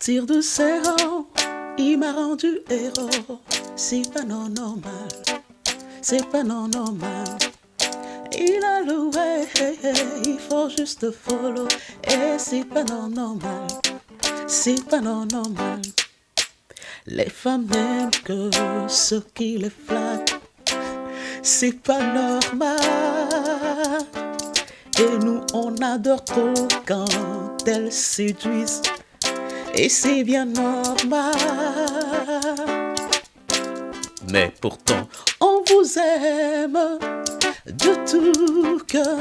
sortir de rangs, il m'a rendu héros. C'est pas non normal, c'est pas non normal. Il a loué, il faut juste follow. Et c'est pas non normal, c'est pas non normal. Les femmes n'aiment que ce qui les flatte. C'est pas normal. Et nous, on adore trop quand elles séduisent. Et c'est bien normal. Mais pourtant, on vous aime de tout cœur.